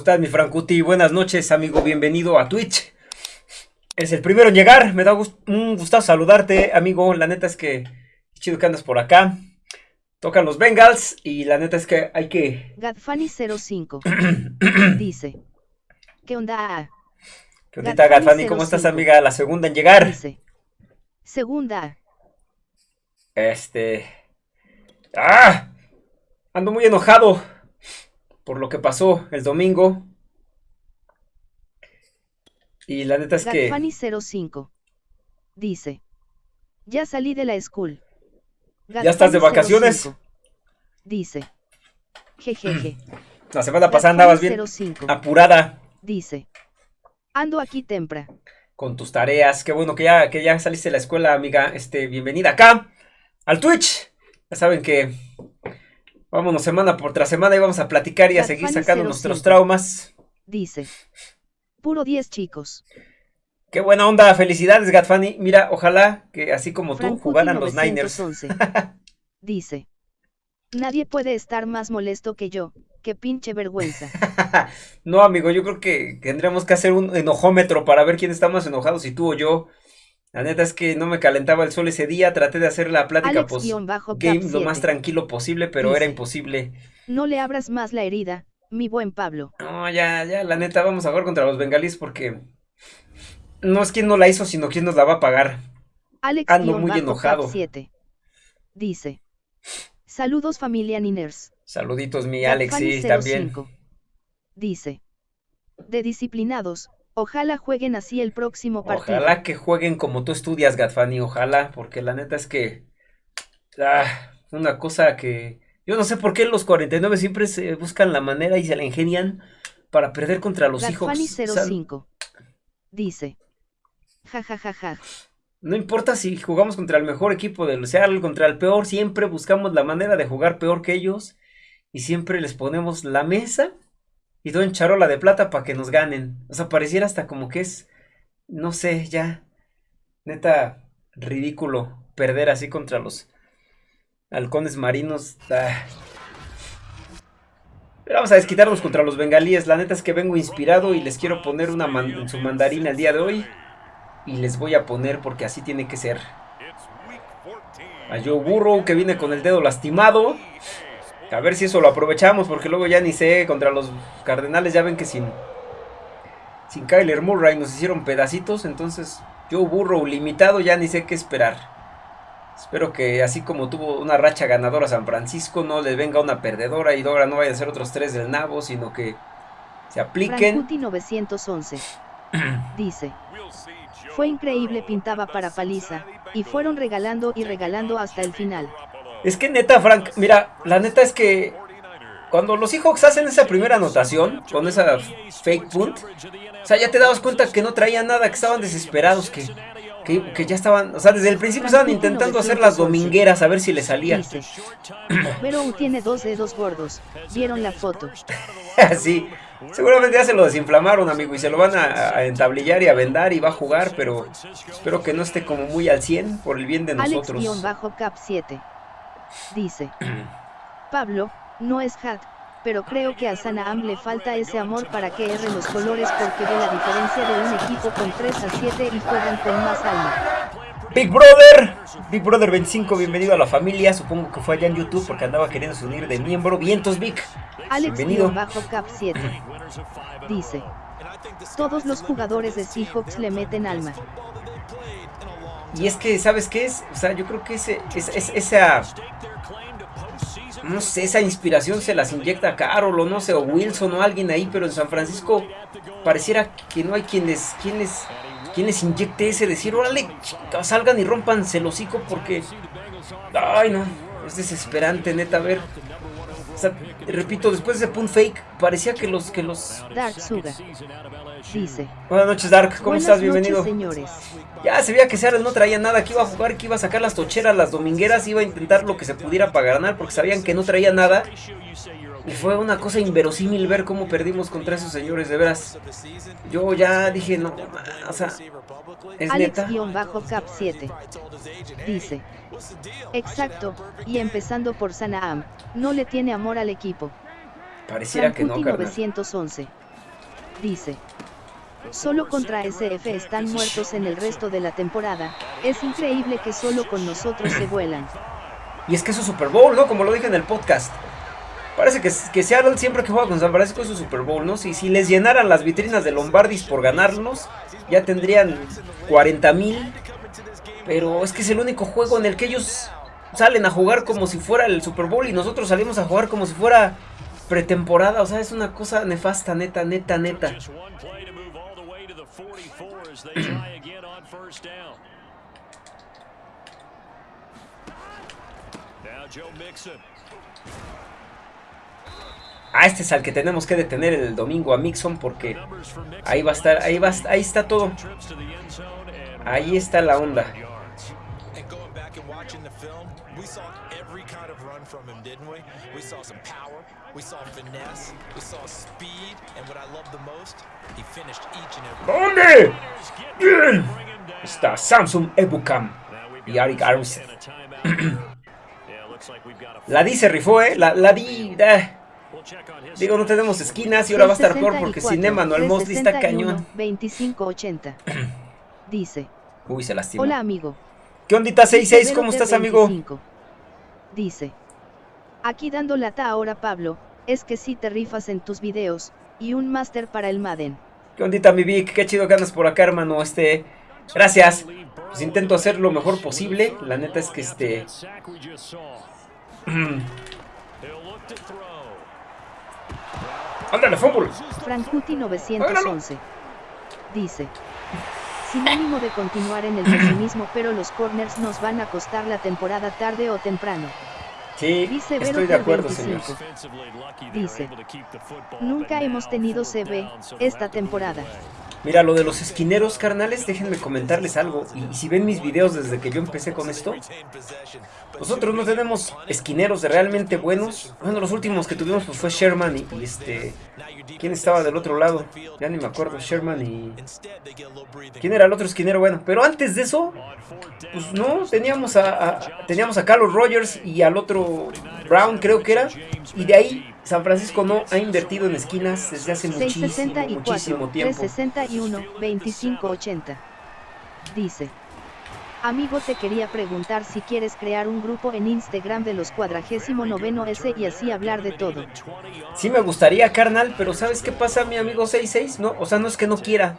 estás, mi Francuti? Buenas noches, amigo. Bienvenido a Twitch. Es el primero en llegar. Me da un gusto saludarte, amigo. La neta es que chido que andas por acá. Tocan los Bengals y la neta es que hay que... Gadfani05 dice. ¿Qué onda? ¿Qué onda, Gadfani? ¿Cómo estás, amiga? La segunda en llegar. Dice. Segunda. Este... ¡Ah! Ando muy enojado por lo que pasó el domingo. Y la neta es que... Gadfani05 dice. Ya salí de la school. ¿Ya estás de vacaciones? Dice. Jejeje. La semana pasada andabas bien apurada. Dice. Ando aquí tempra. Con tus tareas. Qué bueno que ya, que ya saliste de la escuela, amiga. Este, bienvenida acá al Twitch. Ya saben que vámonos semana por tras semana y vamos a platicar y a seguir sacando nuestros traumas. Dice. Puro 10 chicos. Qué buena onda, felicidades Gatfani. Mira, ojalá que así como tú jugaran los Niners. dice. Nadie puede estar más molesto que yo. Qué pinche vergüenza. no, amigo, yo creo que tendríamos que hacer un enojómetro para ver quién está más enojado, si tú o yo. La neta es que no me calentaba el sol ese día, traté de hacer la plática post game lo más tranquilo posible, pero era imposible. No le abras más la herida, mi buen Pablo. No, ya, ya, la neta, vamos a jugar contra los bengalíes porque no es quien no la hizo, sino quien nos la va a pagar. Alex Ando muy enojado. 7. Dice. Saludos familia Niners. Saluditos mi Alex, sí, también. Dice. De disciplinados, ojalá jueguen así el próximo partido. Ojalá que jueguen como tú estudias, Gatfani, ojalá, porque la neta es que... Ah, una cosa que... Yo no sé por qué los 49 siempre se buscan la manera y se la ingenian para perder contra los hijos. 05. Dice. Ja, ja, ja, ja. No importa si jugamos contra el mejor equipo del Seattle, contra el peor, siempre buscamos la manera de jugar peor que ellos. Y siempre les ponemos la mesa y todo en charola de plata para que nos ganen. O sea, pareciera hasta como que es, no sé, ya, neta, ridículo perder así contra los halcones marinos. Ah. Pero vamos a desquitarnos contra los bengalíes. La neta es que vengo inspirado y les quiero poner una en su mandarina el día de hoy. Y les voy a poner porque así tiene que ser. A Joe Burrow que viene con el dedo lastimado. A ver si eso lo aprovechamos porque luego ya ni sé contra los Cardenales. Ya ven que sin, sin Kyler Murray nos hicieron pedacitos. Entonces Joe Burrow limitado ya ni sé qué esperar. Espero que así como tuvo una racha ganadora San Francisco, no le venga una perdedora y ahora no vaya a ser otros tres del nabo, sino que se apliquen. 911 dice, fue increíble, pintaba para paliza, y fueron regalando y regalando hasta el final. Es que neta, Frank, mira, la neta es que cuando los Seahawks hacen esa primera anotación, con esa fake punt, o sea, ya te dabas cuenta que no traían nada, que estaban desesperados, que, que, ya estaban, o sea, desde el principio estaban intentando hacer las domingueras a ver si le salía. Pero tiene dos dedos gordos, vieron la foto. sí, Seguramente ya se lo desinflamaron, amigo, y se lo van a, entablillar y a vendar y va a jugar, pero espero que no esté como muy al 100 por el bien de nosotros. Alex-Cap 7 dice, Pablo, no es hat, pero creo que a Sanaam le falta ese amor para que erre los colores porque ve la diferencia de un equipo con 3 a 7 y juegan con más alma. Big Brother, Big Brother 25, bienvenido a la familia. Supongo que fue allá en YouTube porque andaba queriendo unir de miembro. Vientos, Big. Alex bienvenido. Bajo Cap 7 dice: Todos los jugadores de Seahawks le meten alma. Y es que, ¿sabes qué es? O sea, yo creo que ese, esa. No sé, esa inspiración se las inyecta a Carol o no sé, o Wilson o alguien ahí, pero en San Francisco pareciera que no hay quienes, quienes quien les inyecte ese decir, órale, salgan y rompanse el hocico porque... Ay, no, es desesperante, neta, ver. Sea, repito, después de ese punt fake, parecía que los... Que los... Dark Suga dice. Buenas noches, Dark, ¿cómo estás? Bienvenido. señores. Ya se veía que Seattle no traía nada, que iba a jugar, que iba a sacar las tocheras, las domingueras, iba a intentar lo que se pudiera para ganar, porque sabían que no traía nada. Y fue una cosa inverosímil ver cómo perdimos contra esos señores, de veras. Yo ya dije, no, o sea, es Alex-Cap 7 dice. Exacto, y empezando por Sanaam, no le tiene amor al equipo. Pareciera que no, 911 Dice. Solo contra SF están muertos en el resto de la temporada, es increíble que solo con nosotros se vuelan. Y es que es su Super Bowl, ¿no? Como lo dije en el podcast. Parece que, que Seattle siempre que juega con San Francisco es su Super Bowl, ¿no? Si, si les llenaran las vitrinas de Lombardis por ganarlos, ya tendrían 40 mil. Pero es que es el único juego en el que ellos salen a jugar como si fuera el Super Bowl y nosotros salimos a jugar como si fuera pretemporada. O sea, es una cosa nefasta, neta, neta, neta. Ah, este es al que tenemos que detener el domingo a Mixon porque ahí va a estar, ahí va, ahí está todo. Ahí está la onda. ¿Dónde? Bien. Está Samsung Ebukam y Arik Armstead. la di se rifó, eh. La, la di. Eh. Digo, no tenemos esquinas y ahora va a estar peor porque sin Emmanuel Mosley está cañón. 2580. Dice. Uy, se lastimó. Hola, amigo. ¿Qué ondita 66? ¿Cómo estás, amigo? Dice. Aquí dando lata ahora, Pablo. Es que sí te rifas en tus videos. Y un máster para el Madden. ¿Qué ondita, mi Vic? Qué chido que andas por acá, hermano. Este. Gracias. Pues intento hacer lo mejor posible. La neta es que este. ¡Ándale, fútbol! Frankuti 911. Dice. Sin ánimo de continuar en el pesimismo, pero los corners nos van a costar la temporada tarde o temprano. Sí, Dice estoy de acuerdo, señor. Dice. Nunca hemos tenido CB esta temporada. Mira, lo de los esquineros, carnales, déjenme comentarles algo. Y, si ven mis videos desde que yo empecé con esto, nosotros no tenemos esquineros realmente buenos. Bueno, los últimos que tuvimos pues fue Sherman y, este... ¿Quién estaba del otro lado? Ya ni me acuerdo, Sherman y... ¿Quién era el otro esquinero? Bueno, pero antes de eso, pues no, teníamos a, teníamos a Carlos Rogers y al otro Brown, creo que era. Y de ahí San Francisco no ha invertido en esquinas desde hace muchísimo, muchísimo tiempo. 361, 2580. Dice. Amigo te quería preguntar si quieres crear un grupo en Instagram de los cuadragésimo noveno S y así hablar de todo. Sí me gustaría, carnal, pero ¿sabes qué pasa mi amigo 66? No, o sea, no es que no quiera.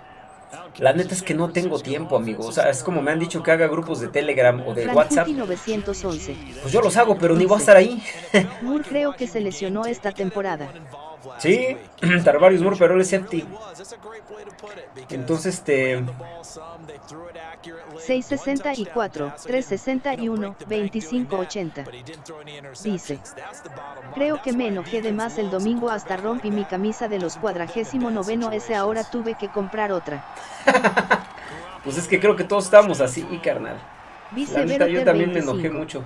La neta es que no tengo tiempo, amigo. O sea, es como me han dicho que haga grupos de Telegram o de WhatsApp. 911. Pues yo los hago, pero ni voy a estar ahí. Moore creo que se lesionó esta temporada. Sí, Tarvarius Moore, pero él es safety. Entonces, este... 664, 361, 2580. Dice. Creo que me enojé de más el domingo hasta rompí mi camisa de los cuadragésimo noveno S ahora tuve que comprar otra. pues es que creo que todos estamos así, carnal. La yo también me enojé mucho.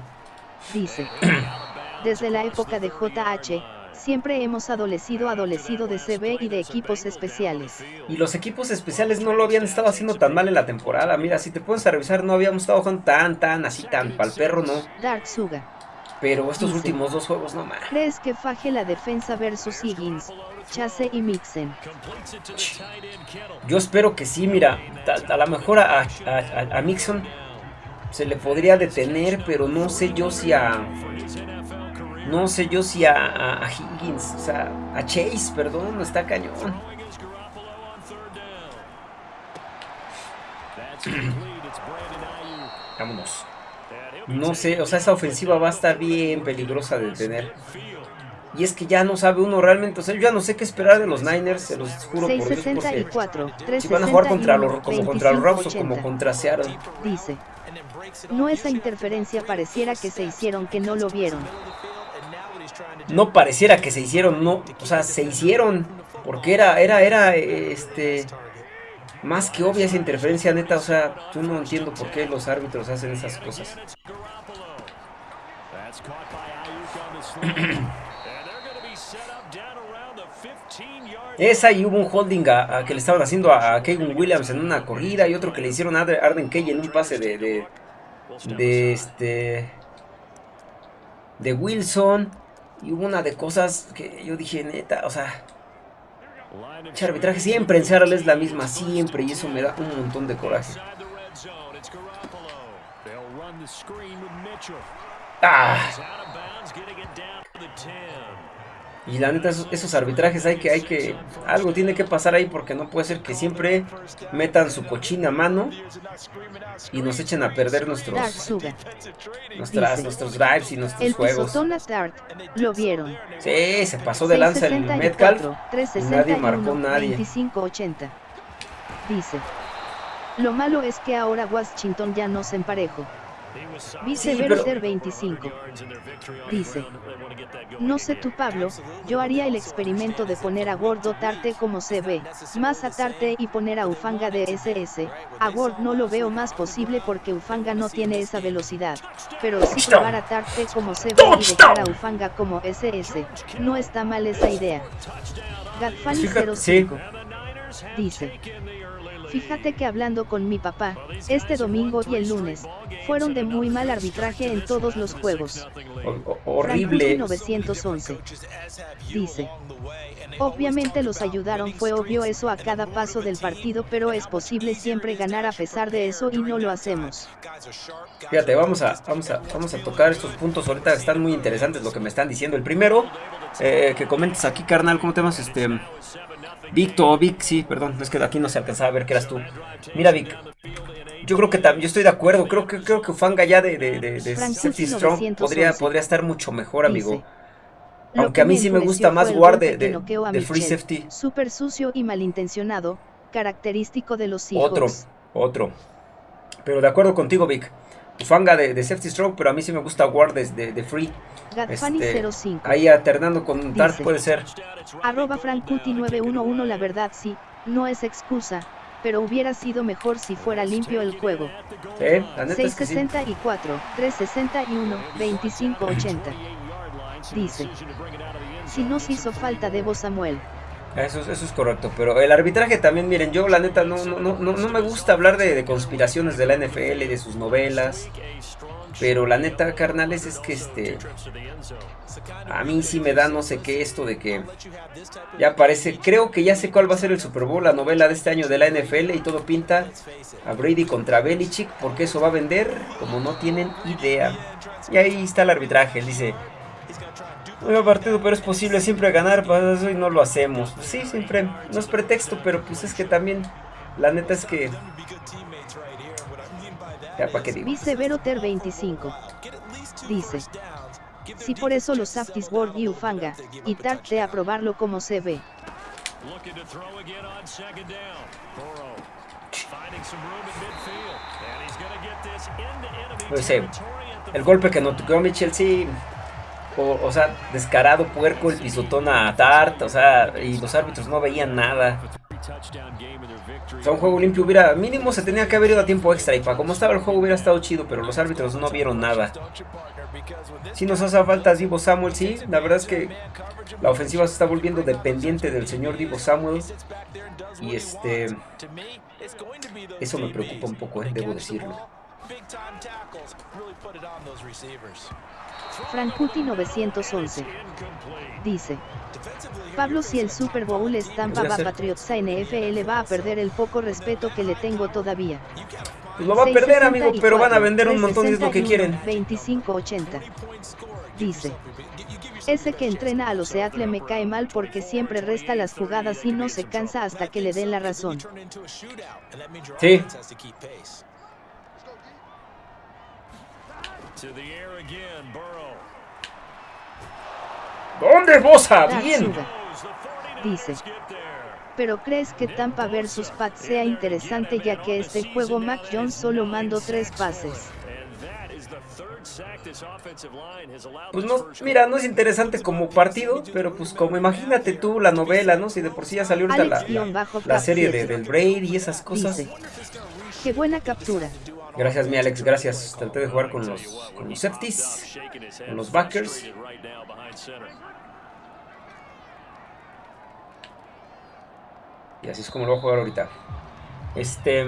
Dice. Desde la época de JH, Siempre hemos adolecido adolecido de CB y de equipos especiales. Y los equipos especiales no lo habían estado haciendo tan mal en la temporada. Mira, si te puedes revisar, no habíamos estado jugando tan, tan, así, tan, pal perro, no. Dark Suga. Pero estos últimos dos juegos no más. ¿Crees que faje la defensa versus Higgins, Chase y Mixen? Yo espero que sí, mira. A, lo mejor a, a, a Mixon se le podría detener, pero no sé yo si a no sé yo si a, Higgins, o sea, a Chase, perdón, está cañón. Vámonos. No sé, o sea, esa ofensiva va a estar bien peligrosa de tener. Y es que ya no sabe uno realmente, o sea, yo ya no sé qué esperar de los Niners, se los juro por Dios, porque si van a jugar contra los, como contra los Rams o como contra Seattle. Dice, no esa interferencia pareciera que se hicieron que no lo vieron no pareciera que se hicieron, no, o sea, se hicieron, porque era, era, era, este, más que obvia esa interferencia, neta, o sea, yo no entiendo por qué los árbitros hacen esas cosas. Esa y hubo un holding a, que le estaban haciendo a, Kevin Williams en una corrida y otro que le hicieron a Arden Key en un pase de, de, de este de Wilson. Y hubo una de cosas que yo dije, neta, o sea, Che, arbitraje siempre en Seattle es la misma, siempre, y eso me da un montón de coraje. Ah. Y la neta, esos, arbitrajes hay que, hay que, algo tiene que pasar ahí porque no puede ser que siempre metan su cochina mano y nos echen a perder nuestros, nuestras, nuestros drives y nuestros el juegos. Dart, lo vieron. Sí, se pasó de lanza el Metcalf y nadie marcó nadie. 2580. Dice, lo malo es que ahora Washington ya no se emparejó. Vice 25. Dice. No sé tú Pablo, yo haría el experimento de poner a Gordo Tarte como CB, más a Tarte y poner a Ufanga de SS. A Word no lo veo más posible porque Ufanga no tiene esa velocidad. Pero si probar a Tarte como CB y dejar a Ufanga como SS, no está mal esa idea. Gatfani 05. Dice. Fíjate que hablando con mi papá, este domingo y el lunes, fueron de muy mal arbitraje en todos los juegos. horrible. 911. Dice. Obviamente los ayudaron, fue obvio eso a cada paso del partido, pero es posible siempre ganar a pesar de eso y no lo hacemos. Fíjate, vamos a, vamos a, vamos a tocar estos puntos ahorita, están muy interesantes lo que me están diciendo. El primero, eh, que comentes aquí, carnal, ¿cómo te llamas? Este... Victor, Vic, sí, perdón, es que aquí no se alcanzaba a ver que eras tú. Mira, Vic, yo creo que yo estoy de acuerdo, creo que creo que Fanga ya de, de, de, Strong podría, podría estar mucho mejor, amigo. Aunque a mí sí me gusta más Ward de, de, Free Safety. Súper sucio y malintencionado, característico de los Seahawks. Otro, otro. Pero de acuerdo contigo, Vic. Fanga de, Safety Strong, pero a mí sí me gusta Ward de, de Free. Este, 05. Ahí alternando con Dart puede ser. Arroba Frankuti911 la verdad sí, no es excusa, pero hubiera sido mejor si fuera limpio el juego. ¿Eh? 664, 361, 2580. Dice. Si nos hizo falta Debo Samuel. Eso, eso es correcto, pero el arbitraje también, miren, yo la neta no, no, no, no me gusta hablar de, de conspiraciones de la NFL, de sus novelas, pero la neta, carnales, es que este. A mí sí me da no sé qué esto de que. Ya parece. Creo que ya sé cuál va a ser el Super Bowl, la novela de este año de la NFL. Y todo pinta a Brady contra Belichick. Porque eso va a vender como no tienen idea. Y ahí está el arbitraje. Él dice. Nuevo partido, pero es posible siempre ganar. Pues eso y no lo hacemos. Sí, siempre. No es pretexto, pero pues es que también. La neta es que Vice Veroter 25. Dice. Si por eso los Safties Ward y Ufanga, y Tart de aprobarlo como se ve. Pues, eh, el golpe que no tocó Mitchell, sí. O, o, sea, descarado, puerco, el pisotón a Tart, o sea, y los árbitros no veían nada. O sea, un juego limpio hubiera, mínimo se tenía que haber ido a tiempo extra y para como estaba el juego hubiera estado chido, pero los árbitros no vieron nada. Si nos hace falta Divo Samuel, sí, la verdad es que la ofensiva se está volviendo dependiente del señor Divo Samuel. Y este, eso me preocupa un poco, eh, debo decirlo. Frankuti 911 dice Pablo si el Super Bowl es Tampa va Patriots a NFL va a perder el poco respeto que le tengo todavía. Pues lo va a perder amigo, pero van a vender un montón de lo que quieren. 2580 dice ese que entrena a los Seattle me cae mal porque siempre resta las jugadas y no se cansa hasta que le den la razón. Sí. ¿Dónde Bosa? Bien. Dice. Pero crees que Tampa vs Pat sea interesante ya que este juego Mac Jones solo mandó tres pases. Pues no, mira, no es interesante como partido, pero pues como imagínate tú la novela, ¿no? Si de por sí ya salió ahorita la, serie de, del Braid y esas cosas. qué buena captura. Gracias, mi Alex, gracias. Traté de jugar con los, con los safeties, con los backers. Y así es como lo voy a jugar ahorita. Este...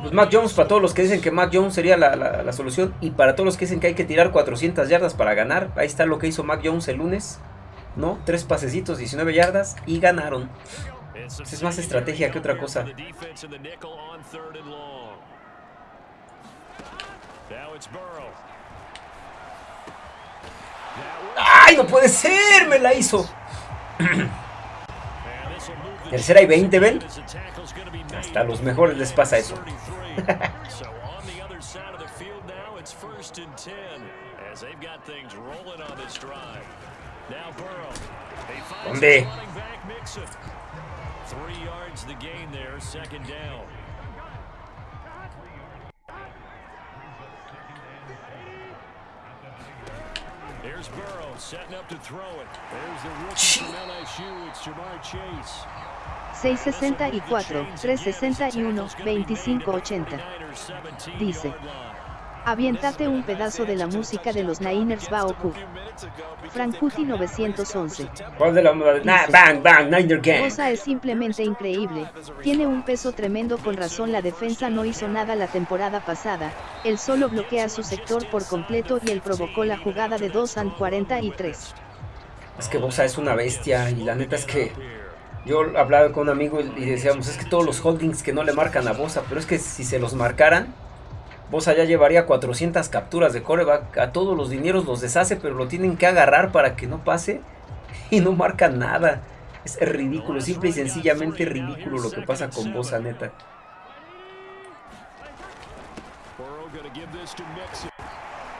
Pues Mac Jones, para todos los que dicen que Mac Jones sería la, la, solución y para todos los que dicen que hay que tirar 400 yardas para ganar, ahí está lo que hizo Mac Jones el lunes. No, tres pasecitos, 19 yardas y ganaron. Es más estrategia que otra cosa. ¡Ay, no puede ser! ¡Me la hizo! Tercera y 20, ¿ven? Hasta a los mejores les pasa eso. ¿Dónde? There's Burrow setting up to throw it. There's the rookie from LSU. It's Jamar Chase. 664, 361, 2580. Dice. Aviéntate un pedazo de la música de los Niners Baoku. Frankuti 911. ¿Cuál de la nah, Bang, bang, Niner Gang. Cosa es simplemente increíble. Tiene un peso tremendo con razón la defensa no hizo nada la temporada pasada. Él solo bloquea su sector por completo y él provocó la jugada de 2 and 43. Es que Bosa es una bestia y la neta es que yo hablaba con un amigo y decíamos, es que todos los holdings que no le marcan a Bosa, pero es que si se los marcaran, Bosa ya llevaría 400 capturas de coreback. A todos los dineros los deshace, pero lo tienen que agarrar para que no pase. Y no marca nada. Es ridículo, simple y sencillamente ridículo lo que pasa con Bosa, neta.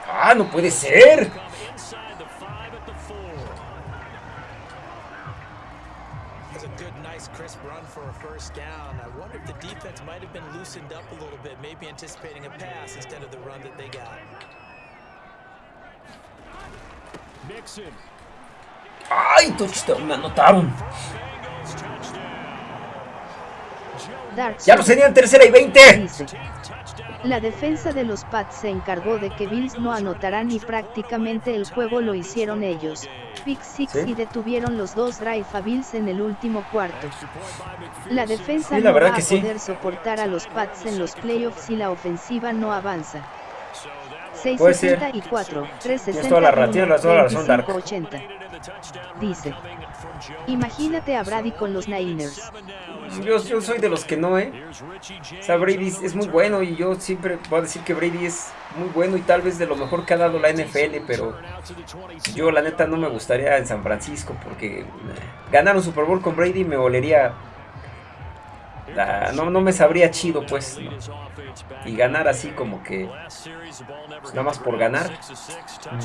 ¡Ah, no puede ser! Crisp run for a first down. I wonder if the defense might have been loosened up a little bit, maybe anticipating a pass instead of the run that they got. Nixon. ¡Ay, touchdown! Me anotaron. Ya lo serían tercera y 20. La defensa de los Pats se encargó de que Bills no anotaran y prácticamente el juego lo hicieron ellos. Pick six y detuvieron los dos drive a Bills en el último cuarto. La defensa no va a poder soportar a los Pats en los playoffs si la ofensiva no avanza. 664, 360, 80. Dice. Imagínate a Brady con los Niners. Yo, soy de los que no, ¿eh? O sea, Brady es muy bueno y yo siempre voy a decir que Brady es muy bueno y tal vez de lo mejor que ha dado la NFL, pero yo la neta no me gustaría en San Francisco porque ganar un Super Bowl con Brady me olería no, no me sabría chido, pues. Y ganar así como que. Pues, nada más por ganar. No.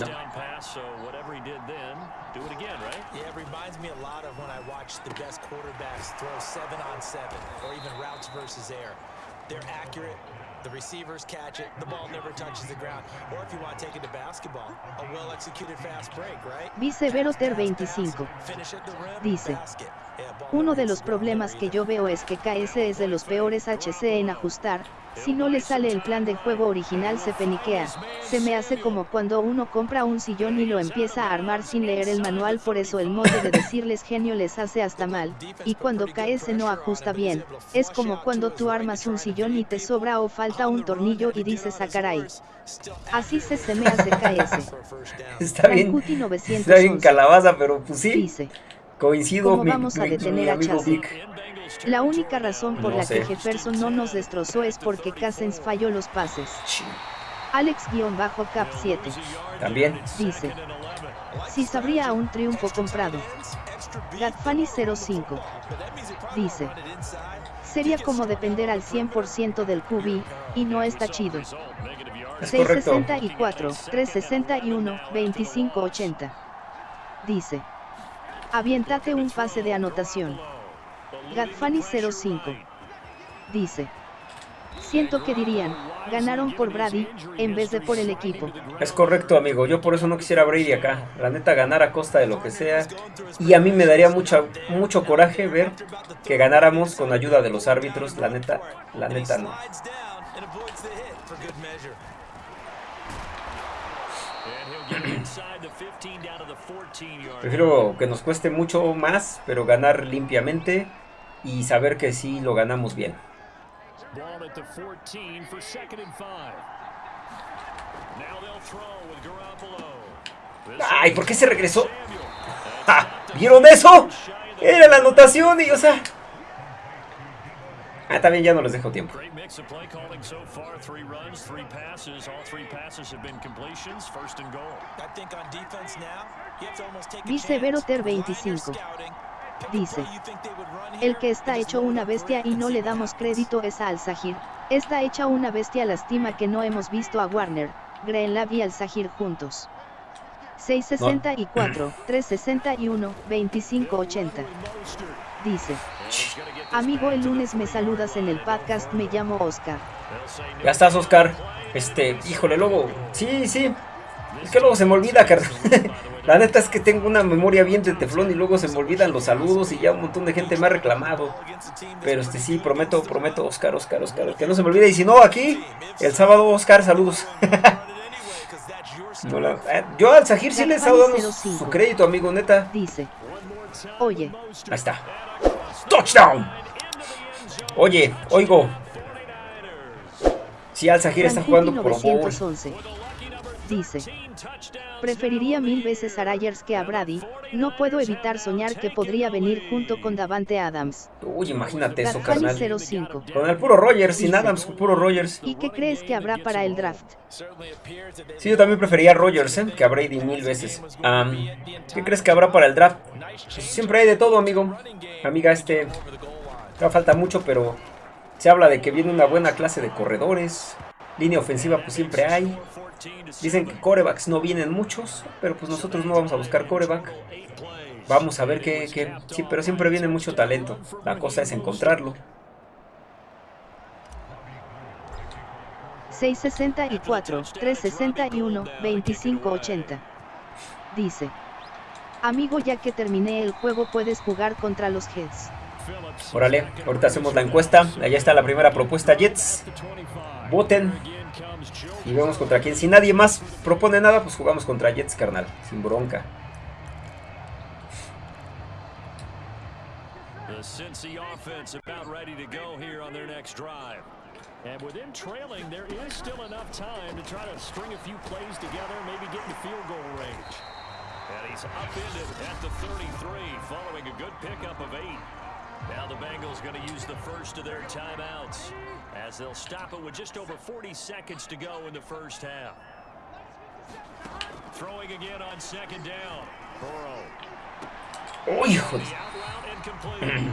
The receivers? Vicevero Ter 25. Dice. Uno de los problemas que yo veo es que KS es de los peores HC en ajustar, si no le sale el plan de juego original se peniquea, se me hace como cuando uno compra un sillón y lo empieza a armar sin leer el manual por eso el modo de decirles genio les hace hasta mal, y cuando KS no ajusta bien, es como cuando tú armas un sillón y te sobra o falta un tornillo y dices a ah, caray. Así se, se me hace KS. Está bien, está bien calabaza, pero pues sí. Dice. Coincido ¿Cómo vamos a detener a La única razón por la que Jefferson no nos destrozó es porque Cousins falló los pases. Alex-Cap 7. También. Dice. Si sabría a un triunfo comprado. Gatfani 05. Dice. Sería como depender al 100% del QB, y no está chido. 664, 361, 2580. Dice. Aviéntate un pase de anotación. Gatfani 05. Dice. Siento que dirían, ganaron por Brady, en vez de por el equipo. Es correcto, amigo. Yo por eso no quisiera Brady acá. La neta, ganar a costa de lo que sea. Y a mí me daría mucha, mucho coraje ver que ganáramos con ayuda de los árbitros. La neta, la neta no. Prefiero que nos cueste mucho más, pero ganar limpiamente y saber que sí lo ganamos bien. Ay, ¿por qué se regresó? ¿Vieron eso? Era la anotación y, o sea... Ah, también ya no les dejo tiempo. Dice Veroter 25. Dice. El que está hecho una bestia y no le damos crédito es a Al-Zahir. Está hecha una bestia lastima que no hemos visto a Warner, Greenlab y Al-Zahir juntos. 664, 361, 2580. Dice. Amigo, el lunes me saludas en el podcast, me llamo Oscar. Ya estás, Oscar. Este, híjole, luego. Sí, sí. Es que luego se me olvida, carnal. La neta es que tengo una memoria bien de teflón y luego se me olvidan los saludos y ya un montón de gente me ha reclamado. Pero este sí, prometo, prometo, Oscar, Oscar, Oscar, que no se me olvide. Y si no, aquí, el sábado, Oscar, saludos. Eh, yo al Sahir sí le he estado dando su crédito, amigo, neta. Dice, oye. Ahí está. ¡Touchdown! Oye, oigo. Si Al Sahir está jugando por Bowl. Dice. Preferiría mil veces a Ryers que a Brady, no puedo evitar soñar que podría venir junto con Davante Adams. Uy, imagínate eso, carnal. Con el puro Rogers, sin Adams, puro Rogers. ¿Y qué crees que habrá para el draft? Sí, yo también preferiría a Rogers, ¿eh? que a Brady mil veces. ¿Qué crees que habrá para el draft? Pues siempre hay de todo, amigo. Amiga, este... No falta mucho, pero se habla de que viene una buena clase de corredores. Línea ofensiva pues siempre hay. Dicen que corebacks no vienen muchos, pero pues nosotros no vamos a buscar coreback. Vamos a ver qué, Sí, pero siempre viene mucho talento. La cosa es encontrarlo. 664, 361, 2580. Dice. Amigo, ya que terminé el juego puedes jugar contra los Jets. Órale, ahorita hacemos la encuesta. Allá está la primera propuesta, Jets. Voten. Y vemos contra quién. Si nadie más propone nada, pues jugamos contra Jets, carnal. Sin bronca. The Cincy offense about ready to go here on their next drive. And within trailing, there is still enough time to try to string a few plays together, maybe get in field goal range. And he's upended at the 33, following a good pickup of eight. Now the Bengals going to use the first of their timeouts as they'll stop it with just over 40 seconds to go in the first half. Throwing again on second down. Burrow. Oh,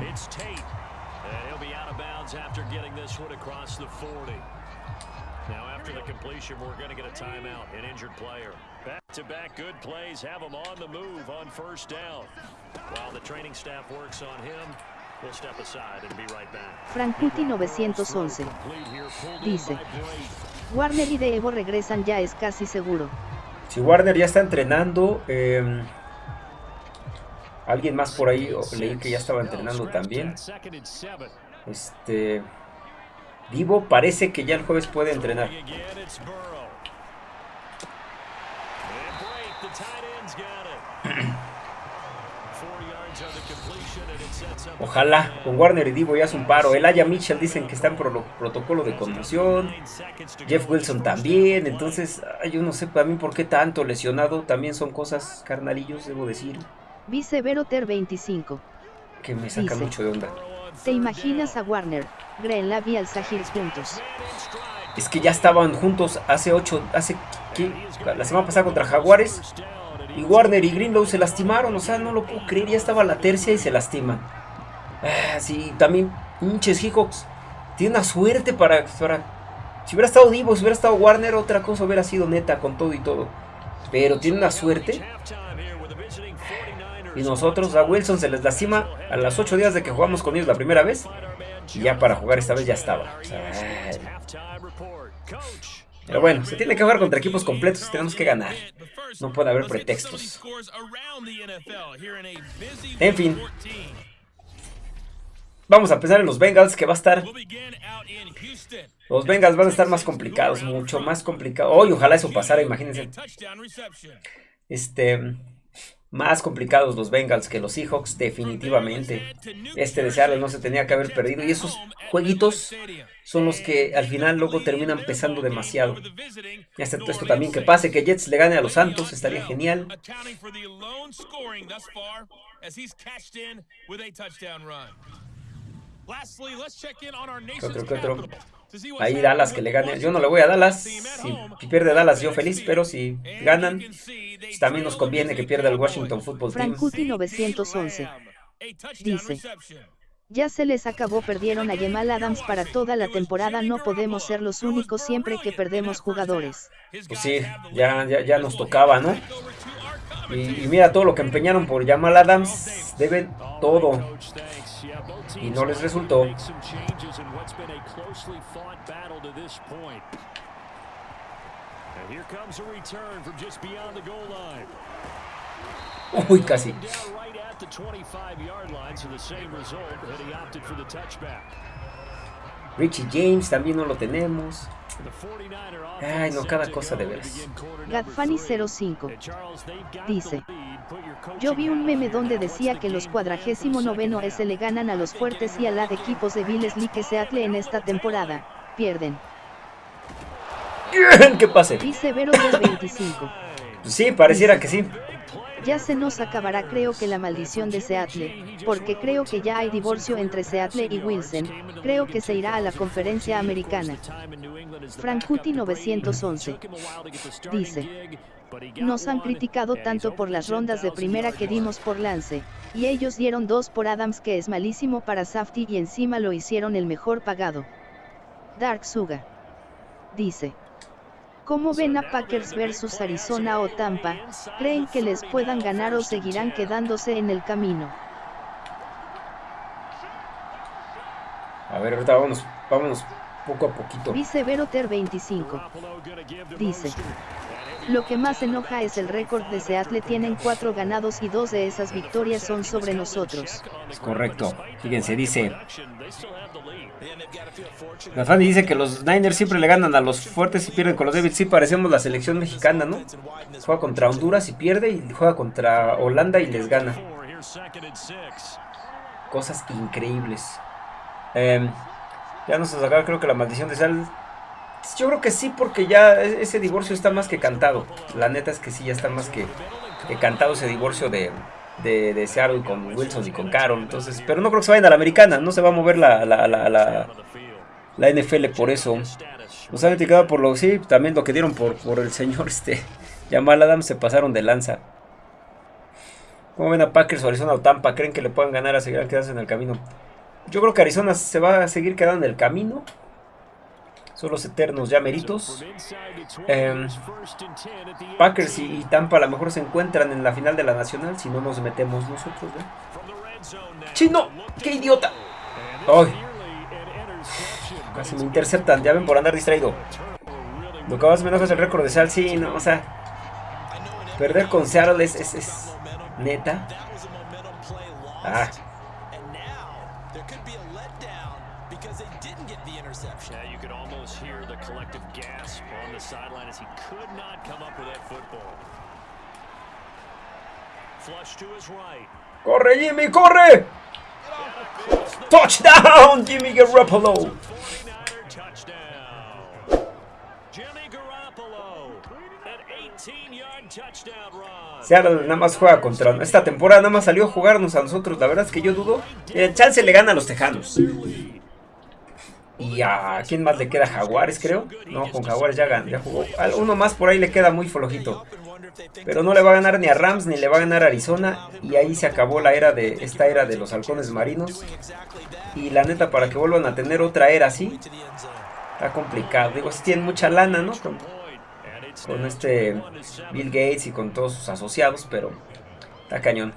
It's Tate. And he'll be out of bounds after getting this one across the 40. Now after the completion, we're going to get a timeout, an injured player. Back-to-back -back good plays have him on the move on first down. While the training staff works on him, Frankuti 911 dice, Warner y De Evo regresan ya es casi seguro. Si Warner ya está entrenando, em, alguien más por ahí leí que ya estaba entrenando también. Este, Divo parece que ya el jueves puede entrenar. Ojalá con Warner y Divo ya es un paro. El Aya Mitchell dicen que está en protocolo de conmoción. Jeff Wilson también. Entonces, yo no sé para mí por qué tanto lesionado. También son cosas carnalillos, debo decir. Vice Ter 25. Que me saca mucho de onda. ¿Te imaginas a Warner, Greenlab y juntos? Es que ya estaban juntos hace 8, hace ¿qué? la semana pasada contra Jaguares. Y Warner y Greenlow se lastimaron, o sea, no lo puedo creer, ya estaba la tercia y se lastiman. Ah, sí, también pinches Hickox. Tiene una suerte para, para... Si hubiera estado Divo, si hubiera estado Warner, otra cosa hubiera sido neta con todo y todo. Pero tiene una suerte. Y nosotros, a Wilson se les lastima a los 8 días de que jugamos con ellos la primera vez. Y ya para jugar esta vez ya estaba. Pero bueno, se tiene que jugar contra equipos completos y tenemos que ganar. No puede haber pretextos. En fin. Vamos a empezar en los Bengals, que va a estar... Los Bengals van a estar más complicados, mucho más complicados. Hoy ojalá eso pasara, imagínense. Este... Más complicados los Bengals que los Seahawks, definitivamente. Este de Seattle no se tenía que haber perdido. Y esos jueguitos son los que al final luego terminan pesando demasiado. Hasta esto también que pase, que Jets le gane a los Santos, estaría genial. ¿Qué otro, qué otro? Ahí Dallas que le gane. Yo no le voy a Dallas. Si pierde Dallas, yo feliz. Pero si ganan, pues también nos conviene que pierda el Washington Football Team. Frankuti 911 dice. Ya se les acabó, perdieron a Jamal Adams para toda la temporada, no podemos ser los únicos siempre que perdemos jugadores. Pues sí, ya, ya, ya nos tocaba, ¿no? Y, mira todo lo que empeñaron por Jamal Adams, deben todo. Y no les resultó. Uy, casi. Richie James también no lo tenemos. Ay, no, cada cosa de veras. Gadfani05 dice: Yo vi un meme donde decía que los cuadragésimo noveno S le ganan a los fuertes y a la de equipos de Billes que Seattle en esta temporada. Pierden. ¿Qué pase? Dice Vero del 25. Sí, pareciera que sí. Ya se nos acabará creo que la maldición de Seattle, porque creo que ya hay divorcio entre Seattle y Wilson, creo que se irá a la conferencia americana. Frankuti 911 dice, nos han criticado tanto por las rondas de primera que dimos por Lance, y ellos dieron dos por Adams que es malísimo para Safety y encima lo hicieron el mejor pagado. Dark Suga dice, ¿Cómo ven a Packers versus Arizona o Tampa? ¿Creen que les puedan ganar o seguirán quedándose en el camino? A ver, ahorita vámonos, vámonos poco a poquito. Dice Veroter 25. Dice. Lo que más enoja es el récord de Seattle tienen cuatro ganados y dos de esas victorias son sobre nosotros. Es correcto. Fíjense, dice... La dice que los Niners siempre le ganan a los fuertes y pierden con los débiles. Sí, parecemos la selección mexicana, ¿no? Juega contra Honduras y pierde y juega contra Holanda y les gana. Cosas increíbles. Eh, ya nos acaba creo que la maldición de Sal yo creo que sí, porque ya e-, ese divorcio está más que cantado. La neta es que sí, ya está más que, cantado ese divorcio de, de, de, Seattle con Wilson y con Carol. Entonces, pero no creo que se vayan a la americana, no se va a mover la, la, la, la, NFL por eso. Nos han criticado por lo, sí, también lo que dieron por, por el señor este Jamal Adams, se pasaron de lanza. ¿Cómo ven a Packers, Arizona o Tampa? ¿Creen que le puedan ganar a seguir quedarse en el camino? Yo creo que Arizona se va a seguir quedando en el camino son los eternos ya meritos. Em, Packers y, Tampa a lo mejor se encuentran en la final de la Nacional si no nos metemos nosotros. ¡Chino! ¡Qué idiota! ¡Ay! Casi me interceptan, ya ven por andar distraído. Lo que más me enoja es el récord de Sal, sí, no, o sea... Perder con Seattle es, es, es neta. Ah, ¡Corre, Jimmy, corre! ¡Touchdown, Jimmy Garoppolo! Seattle nada más juega contra... Esta temporada nada más salió a jugarnos a nosotros. La verdad es que yo dudo. El chance le gana a los Tejanos. Y a quién más le queda Jaguares, creo. No, con Jaguares ya, ya jugó. Uno más por ahí le queda muy flojito. Pero no le va a ganar ni a Rams ni le va a ganar a Arizona. Y ahí se acabó la era de esta era de los halcones marinos. Y la neta, para que vuelvan a tener otra era así, está complicado. Digo, si tienen mucha lana, ¿no? Con, con este Bill Gates y con todos sus asociados, pero está cañón.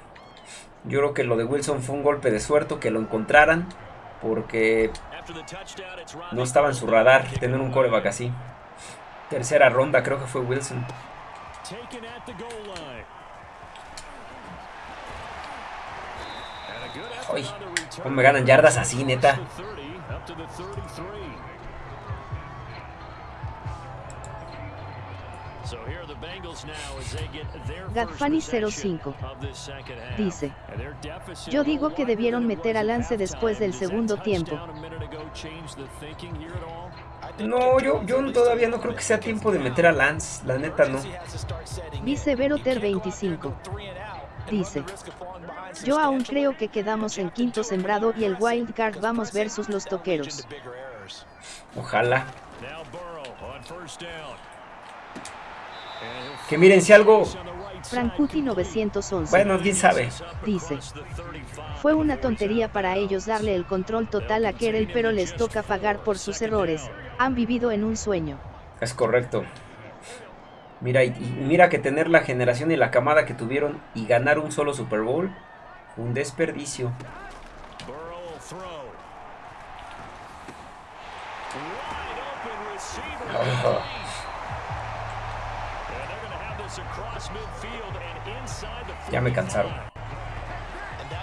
Yo creo que lo de Wilson fue un golpe de suerte que lo encontraran. Porque no estaba en su radar tener un coreback así. Tercera ronda creo que fue Wilson. Ay, ¿cómo me ganan yardas así, neta? Gadfani 05 dice, yo digo que debieron meter a Lance después del segundo tiempo. No, yo, yo todavía no creo que sea tiempo de meter a Lance, la neta no. Dice Veroter 25. Dice, yo aún creo que quedamos en quinto sembrado y el wild card vamos versus los toqueros. Ojalá. Que miren si algo Frankuti 911. Bueno, quién sabe. Dice. Fue una tontería para ellos darle el control total a Kerel, pero les toca pagar por sus errores. Han vivido en un sueño. Es correcto. Mira, y, mira que tener la generación y la camada que tuvieron y ganar un solo Super Bowl, un desperdicio. Ya me cansaron.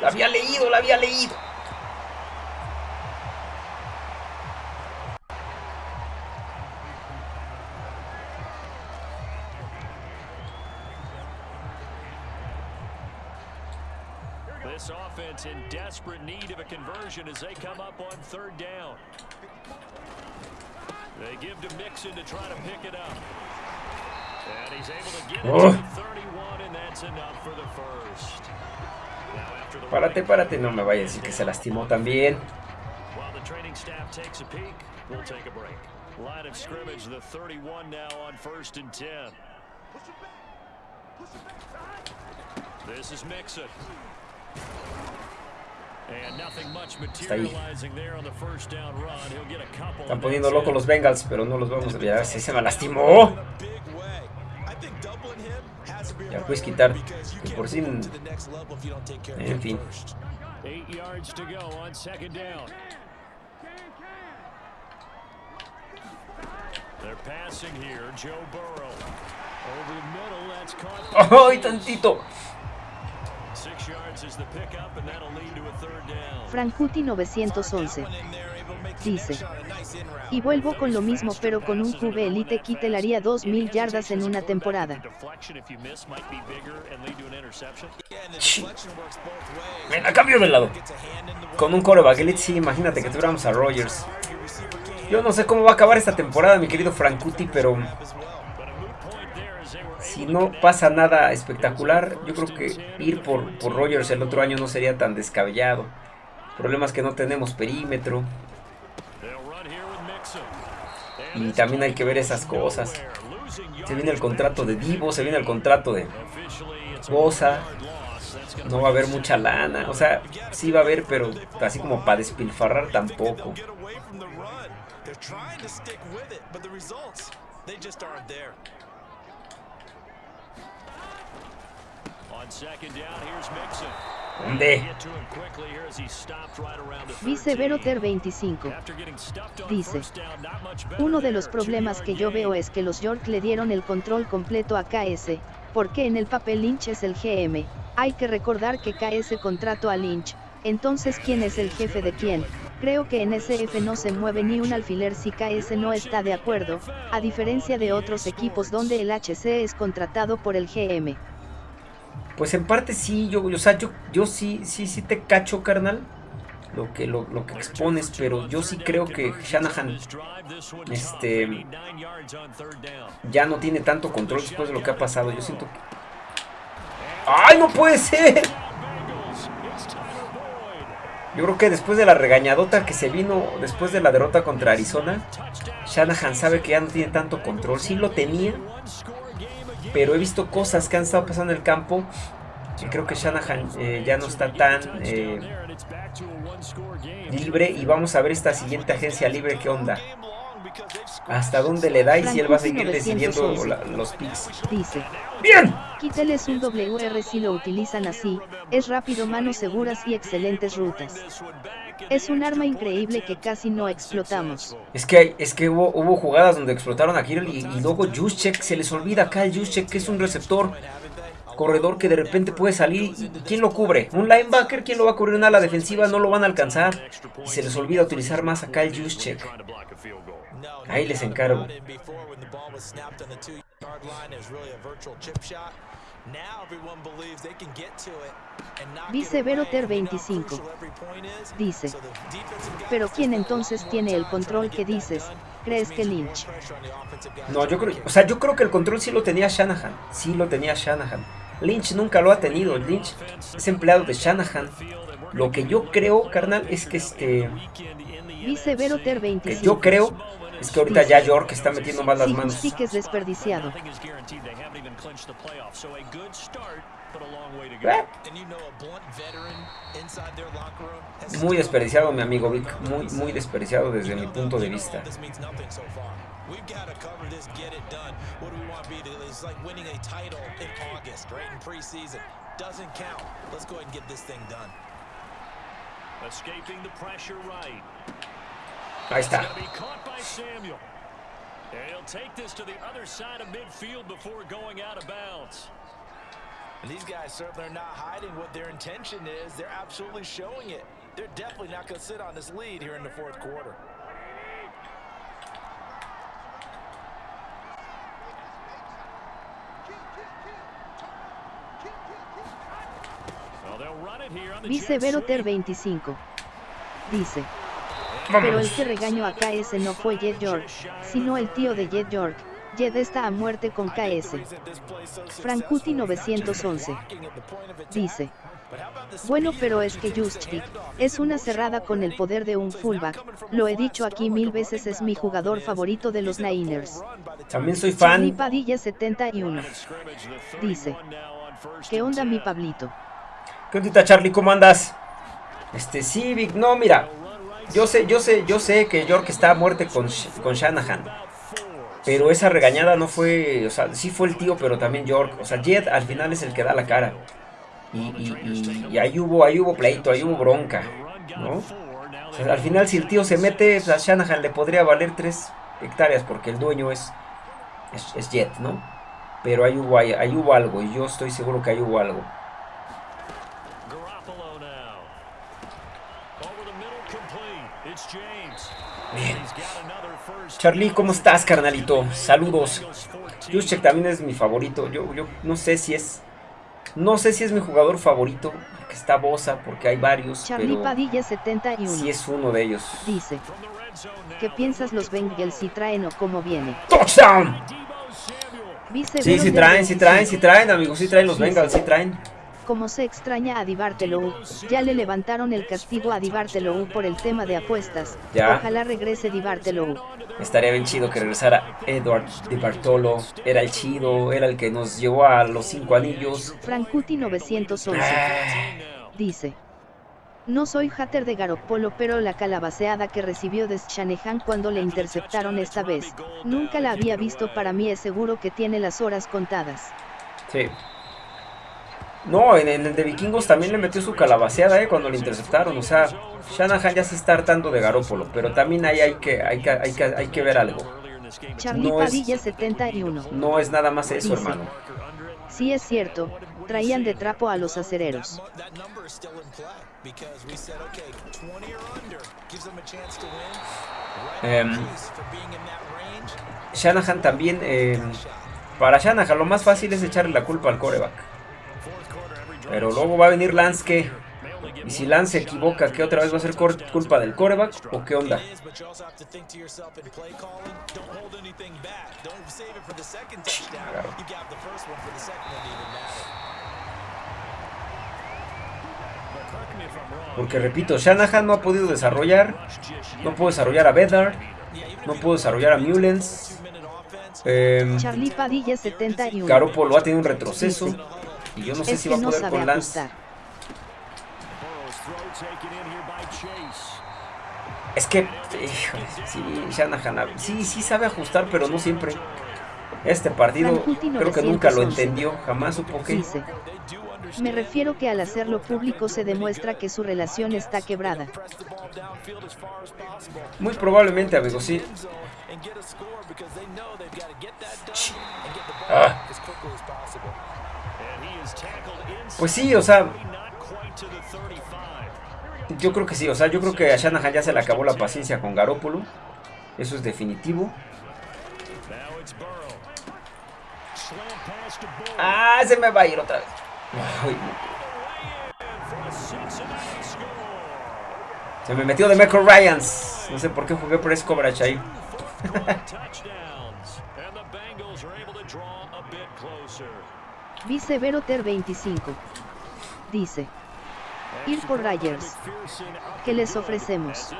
La había leído, la había leído. This offense in desperate need of a conversion as they come up on third down. They give to Mixon to try to pick it up. First. Párate, párate, no me vayas a decir que se lastimó también. Line of scrimmage, the 31 now on first and 10. This is Mixon. Está ahí. Están poniendo locos los Bengals, pero no los vamos a ver. Si se me lastimó. Ya puedes quitar. Que por si. En fin. ¡Ay, tantito! Frankuti 911 dice. Y vuelvo con lo mismo pero con un QB Elite Kit haría 2000 yardas en una temporada. Ven, a cambio del lado. Con un coreback Elite, sí, imagínate que tuviéramos a Rogers. Yo no sé cómo va a acabar esta temporada, mi querido Frankuti, pero si no pasa nada espectacular, yo creo que ir por, por Rogers el otro año no sería tan descabellado. Problemas que no tenemos perímetro. Y también hay que ver esas cosas. Se viene el contrato de Divo, se viene el contrato de Bosa. No va a haber mucha lana. O sea, sí va a haber, pero así como para despilfarrar tampoco. ¿Dónde? Vice Veroter 25. Dice, uno de los problemas que yo veo es que los York le dieron el control completo a KS, porque en el papel Lynch es el GM, hay que recordar que KS contrató a Lynch, entonces ¿quién es el jefe de quién? Creo que en SF no se mueve ni un alfiler si KS no está de acuerdo, a diferencia de otros equipos donde el HC es contratado por el GM. Pues en parte sí, yo, o sea, yo, yo sí, sí, sí te cacho, carnal. Lo que, lo, que expones, pero yo sí creo que Shanahan este, ya no tiene tanto control después de lo que ha pasado. Yo siento que... ¡Ay, no puede ser! Yo creo que después de la regañadota que se vino después de la derrota contra Arizona, Shanahan sabe que ya no tiene tanto control. Sí lo tenía, pero he visto cosas que han estado pasando en el campo y creo que Shanahan eh, ya no está tan eh, libre y vamos a ver esta siguiente agencia libre qué onda. Hasta dónde le da y si él va a seguir decidiendo la, los picks. Dice. ¡Bien! Kittel es un WR si lo utilizan así, es rápido, manos seguras y excelentes rutas. Es un arma increíble que casi no explotamos. Es que, es que hubo, hubo jugadas donde explotaron a y, y luego Juszczyk, se les olvida acá el Juszczyk que es un receptor corredor que de repente puede salir. ¿Y quién lo cubre? ¿Un linebacker? ¿Quién lo va a cubrir? Una ala defensiva no lo van a alcanzar. Y se les olvida utilizar más acá el Juszczyk. Ahí les encargo. Dice Veroter 25. Dice. Pero ¿quién entonces tiene el control que dices? ¿Crees que Lynch? No, yo creo, o sea, yo creo que el control sí lo tenía Shanahan. Sí lo tenía Shanahan. Lynch nunca lo ha tenido. Lynch es empleado de Shanahan. Lo que yo creo, carnal, es que este. Dice Veroter 25. Que yo creo es que ahorita ya York está metiendo más las Sí, manos. sí que es desperdiciado. Eh, Muy desperdiciado, mi amigo Vic. Muy, muy desperdiciado desde mi punto de vista. We've got to cover this, get it done. What do we want to be? It's like winning a title in August, right? In preseason. Doesn't count. Let's go ahead and get this thing done. Escaping the pressure right. Ahí está. Gonna be caught by Samuel. And he'll take this to the other side of midfield before going out of bounds. And these guys certainly are not hiding what their intention is. They're absolutely showing it. They're definitely not going to sit on this lead here in the fourth quarter. Well, they'll run it here on the Dice jet Veroter sweep. 25. Dice. Pero el que regañó a KS no fue Jet York, sino el tío de Jet York. Jet está a muerte con KS. Frankuti 911. Dice. Bueno pero es que Juszczyk, es una cerrada con el poder de un fullback, lo he dicho aquí mil veces es mi jugador favorito de los Niners. También soy Charlie fan. Padilla 71. Scrimmage, the Dice. 31 now on first ¿Qué onda mi 10. Pablito? ¿Qué ondita, Charlie? ¿Cómo andas? Este, sí, Vic. No, mira. Yo sé, yo sé, yo sé que York está a muerte con, con Shanahan. Pero esa regañada no fue, o sea, sí fue el tío, pero también York. O sea, Jet al final es el que da la cara. Y, y- y- y ahí hubo, ahí hubo pleito, ahí hubo bronca, ¿no? Al final si el tío se mete, pues, a Shanahan le podría valer tres hectáreas porque el dueño es, es, es Jet, ¿no? Pero ahí hubo, ahí, ahí hubo algo y yo estoy seguro que ahí hubo algo. Garoppolo now. Over the middle, complete. It's James. Bien. Charlie, ¿cómo estás, carnalito? Saludos. Eagles 14. Juszczyk también es mi favorito. Yo, yo no sé si es. No sé si es mi jugador favorito. Porque está Bosa, porque hay varios. Charlie Pero Padilla 71. sí es uno de ellos. Dice. ¿Qué piensas los Bengals si traen o cómo viene? ¡Touchdown! Sí, sí traen, sí traen, sí 25. traen, amigos. Sí traen los Bengals, sí traen. Como se extraña a Dibartelou, ya le levantaron el castigo a Dibartelou por el tema de apuestas. Ya. Ojalá regrese Dibartelou. Estaría bien chido que regresara Edward de Bartolo. Era el chido, era el que nos llevó a los cinco anillos. Frankuti 911. Ah, Dice. No soy hater de Garoppolo pero la calabaceada que recibió de Shanahan cuando le interceptaron esta vez, nunca la había visto para mí es seguro que tiene las horas contadas. Sí. No, en, en el de Vikingos también le metió su calabaceada, eh, cuando le interceptaron. O sea, Shanahan ya se está hartando de Garópolo, pero también ahí hay que, hay que, hay que, hay que ver algo. Charlie No es- Padilla 71. No es nada más eso, Dice. hermano. Sí es cierto, traían de trapo a los acereros. That number is still in play because we said, okay, 20 or under gives them a chance to win. Right Em. Shanahan también, eh, para Shanahan lo más fácil es echarle la culpa al coreback. Pero luego va a venir Lance que, y si Lance se equivoca, ¿qué otra vez va a ser culpa del coreback o qué onda? Claro. Porque repito, Shanahan no ha podido desarrollar, no pudo desarrollar a Bedard, no pudo desarrollar a Mullens. Eh, Charlie Padilla 71. Garoppolo ha tenido un retroceso y yo no sé es si que va a no poder sabe con Lance. ajustar. Chase. Es que Híjole, sí, Shanahan, ah, sí, sí sabe ajustar, pero no siempre. Este partido creo que nunca lo 911. entendió, jamás supo que... Dice. Me refiero que al hacerlo público se demuestra que su relación está quebrada. Muy probablemente, amigo, sí. And Pues sí, o sea, not quite to the 35. yo creo que sí, o sea, yo creo que a Shanahan ya se le acabó la paciencia con Garópolo. Eso es definitivo. Ah, se me va a ir otra vez. Ay, se me metió de Michael Ryans. No sé por qué jugué press coverage ahí. touchdowns. And the Bengals are able to draw a bit closer. Vice Veroter 25. Dice. Ir por Ryers. ¿Qué les ofrecemos?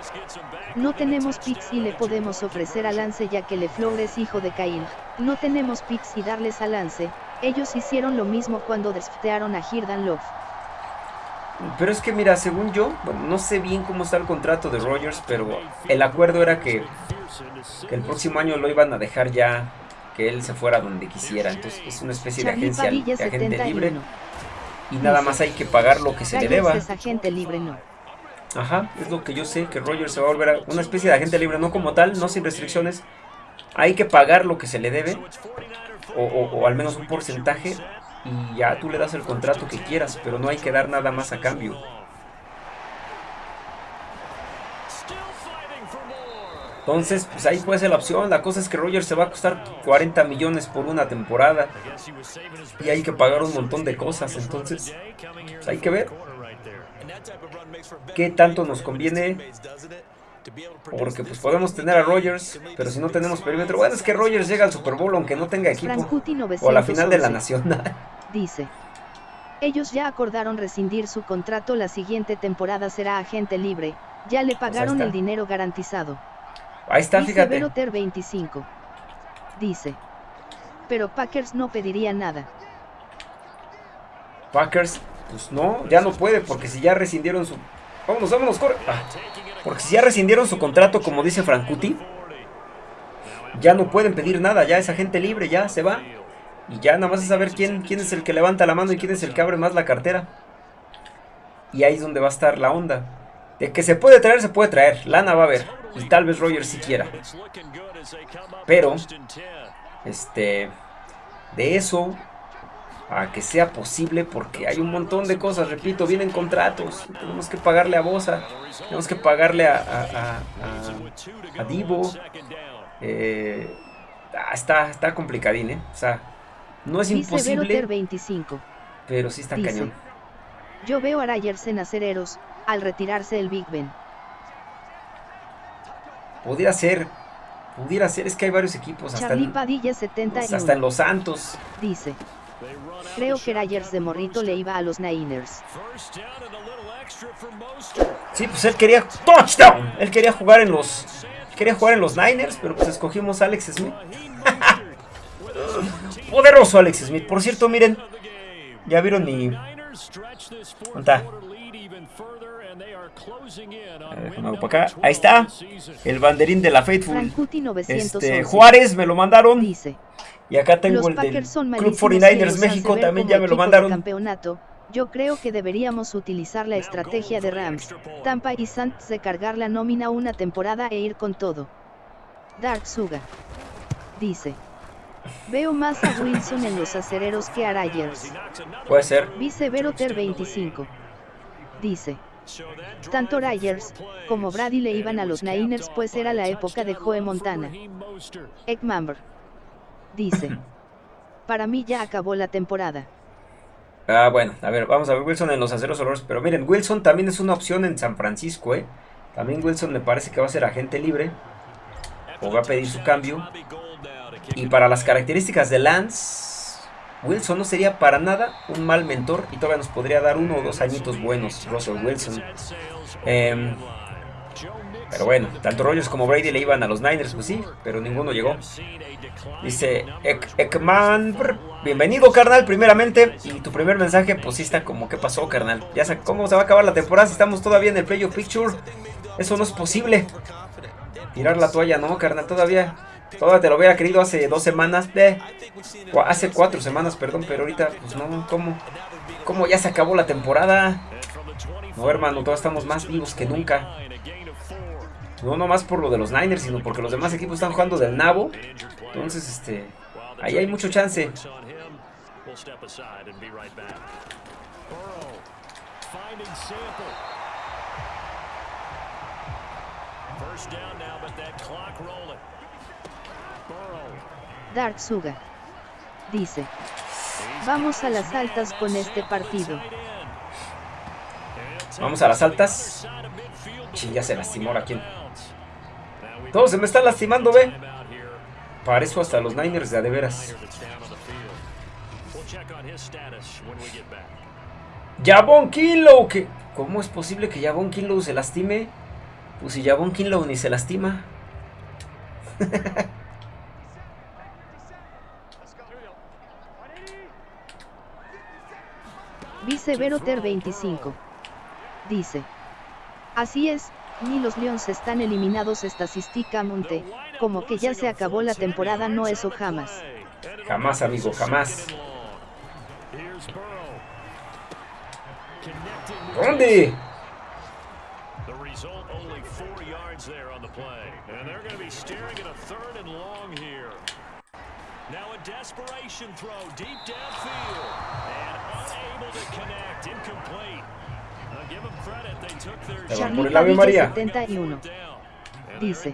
No tenemos picks y le podemos ofrecer a Lance ya que LeFleur es hijo de Cain. No tenemos picks y darles a Lance. Ellos hicieron lo mismo cuando draftearon a Hirdan Love. Pero es que mira, según yo, bueno, no sé bien cómo está el contrato de Rogers, pero el acuerdo era que, que el próximo año lo iban a dejar ya que él se fuera donde quisiera. Entonces es una especie de agencia de agente libre 71. Y nada más hay que pagar lo que se le deba. agente libre no. Ajá, es lo que yo sé, que Rogers se va a volver a una especie de agente libre, no como tal, no sin restricciones. Hay que pagar lo que se le debe, o, o- o al menos un porcentaje, y ya tú le das el contrato que quieras, pero no hay que dar nada más a cambio. Entonces, pues ahí puede ser la opción. La cosa es que Rogers se va a costar 40 millones por una temporada y hay que pagar un montón de cosas. Entonces, pues hay que ver qué tanto nos conviene. Porque pues podemos tener a Rogers, pero si no tenemos perímetro, bueno, es que Rogers llega al Super Bowl aunque no tenga equipo. O a la final de la 911. nacional. Dice. Ellos ya acordaron rescindir su contrato la siguiente temporada será agente libre, ya le pagaron está. el dinero garantizado. Ahí está, Vice fíjate. Veroter 25. Dice. Pero Packers no pediría nada. Packers, pues no, ya no puede, porque si ya rescindieron su. Vámonos, vámonos, corre. Ah, porque si ya rescindieron su contrato, como dice Frankuti, ya no pueden pedir nada, ya es agente libre, ya se va. Y ya nada más es saber quién, quién es el que levanta la mano y quién es el que abre más la cartera. Y ahí es donde va a estar la onda. De que se puede traer, se puede traer. Lana va a haber. Y tal vez Rogers sí quiera. Pero- first and 10. Este. De eso. A que sea posible, porque hay un montón de cosas, repito, vienen contratos. Tenemos que pagarle a Bosa. Tenemos que pagarle a, a, a- a- a Divo. Eh, ah, está, está complicadín, ¿eh? O sea, no es imposible, 25. pero sí está Dice. cañón. Yo veo a Ryers en acereros, al retirarse el Big Ben. Pudiera ser, pudiera ser, es que hay varios equos, hasta Charlie en, Padilla 71. hasta en los Santos. Dice. Creo que Ryers de morrito le iba a los Niners. Sí, pues él quería touchdown. Él quería jugar en los quería jugar en los Niners, pero pues escogimos a Alex Smith. Raheem Mostert with his 14th Poderoso Alex Smith. Por cierto, miren, ya vieron mi ¿Dónde está? quarter lead even further and they are closing in on A ver, win déjame hago number para acá. 12 Ahí está. el banderín de la Faithful. Frankuti 911. Este Juárez me lo mandaron Dice. y acá tengo el del Club malísimos 49ers y ellos han México también ya me lo mandaron. campeonato. Yo creo que deberíamos utilizar la estrategia de Rams, Tampa y Saints de cargar la nómina una temporada e ir con todo. Dark Suga. Dice. Veo más a Wilson en los acereros que a Ryers. Puede ser. Vice Veroter 25. Dice. Tanto Ryers como Brady le iban a los Niners pues era la época de Joe Montana. Eggmamber. Dice. Para mí ya acabó la temporada. Ah, bueno, a ver, vamos a ver Wilson en los aceros olores. Pero miren, Wilson también es una opción en San Francisco, ¿eh? También Wilson me parece que va a ser agente libre. O va a pedir su cambio. Y para las características de Lance, Wilson no sería para nada un mal mentor y todavía nos podría dar uno o dos añitos buenos, Russell Wilson. Em, pero bueno, tanto Rogers como Brady le iban a los Niners, pues sí, pero ninguno llegó. Dice Ek- Ekman, bienvenido carnal, primeramente. Y tu primer mensaje, pues sí está como, ¿qué pasó carnal? Ya sé cómo se va a acabar la temporada si estamos todavía en el playoff picture. Eso no es posible. Tirar la toalla, no, carnal, todavía. Todavía te lo hubiera querido hace dos semanas. De, hace cuatro semanas, perdón, pero ahorita, pues no, ¿cómo? ¿Cómo ya se acabó la temporada? No, hermano, todos estamos más vivos que nunca. No nomás por lo de los Niners, sino porque los demás equipos están jugando del nabo. Entonces, este, ahí hay mucho chance. Dark Suga. Dice. Vamos a las altas con este partido. Vamos a las altas. Ya se lastimó a quien. Todo se me está lastimando, ve. Parezco hasta los Niners de a de veras. Jabón Kinlow, ¿cómo es posible que Jabón Kinlow se lastime? Pues si Jabón Kinlow ni se lastima. Vice Veroter 25. Dice. Así es, ni los Lions están eliminados estadísticamente, como que ya se acabó la temporada no eso jamás. Jamás amigo, jamás. ¿Dónde? Now a desperation throw deep downfield and their Charlie Padilla 71 dice,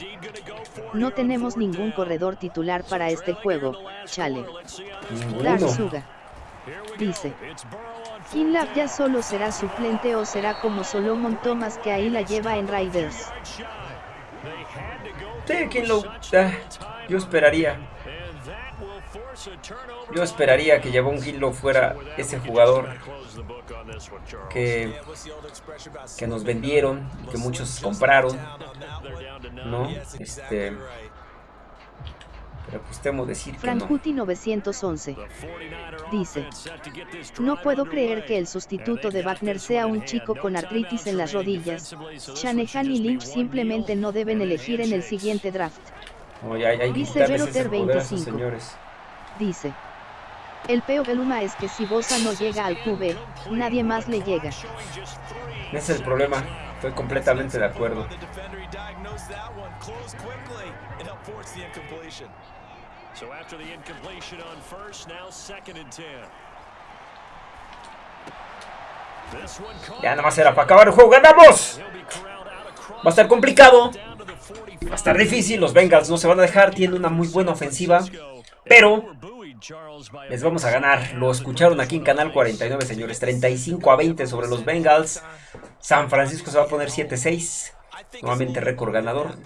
no tenemos ningún corredor titular para este juego, chale. Darsuga dice, Kinlav ya solo será suplente o será como Solomon Thomas que ahí la lleva en Riders. Sí, Kinlaw, yo esperaría. Yo esperaría que Javon Kinlaw fuera ese jugador que, que nos vendieron, que muchos compraron, ¿no? Este, pero pues temo decir que Frankuti 911 dice, no puedo creer que el sustituto de Wagner sea un chico con artritis en las rodillas. Shanahan y Lynch simplemente no deben elegir en el siguiente draft. Dice Veroter 25. Señores. Dice, el peor Beluma es que si Bosa no llega al QB, nadie más le llega. Ese es el problema, estoy completamente de acuerdo. Ya nada más era para acabar el juego, ¡ganamos! Va a estar complicado, va a estar difícil, los Bengals no se van a dejar, tienen una muy buena ofensiva, pero les vamos a ganar. Lo escucharon aquí en Canal 49, señores. 35 a 20 sobre los Bengals. San Francisco se va a poner 7-6. Nuevamente récord ganador.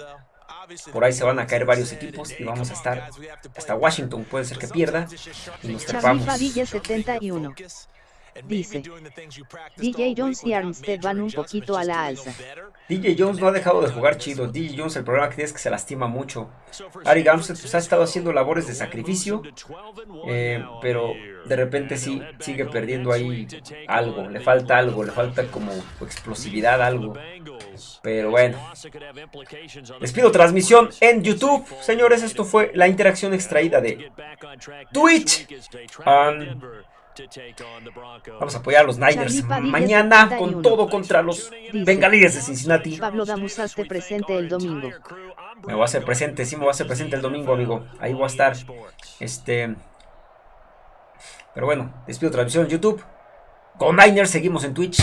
Por ahí se van a caer varios equipos y vamos a estar hasta Washington. Puede ser que pierda. Y nos trepamos. 71. Dice, DJ Jones y Armstead van un poquito a la alza. DJ Jones no ha dejado de jugar chido. DJ Jones el problema que tiene es que se lastima mucho. Ari Armstead pues, ha estado haciendo labores de sacrificio, eh, pero de repente sí sigue perdiendo ahí algo. Le falta algo, le falta como explosividad, algo. Pero bueno. Les pido transmisión en YouTube. Señores, esto fue la interacción extraída de Twitch. Vamos a apoyar a los Niners mañana con todo contra los Bengalíes de Cincinnati. Pablo Damusaste presente el domingo. Me voy a hacer presente, sí me voy a hacer presente el domingo, amigo. Ahí voy a estar. Este. Pero bueno, despido transmisión en YouTube. Con Niners seguimos en Twitch.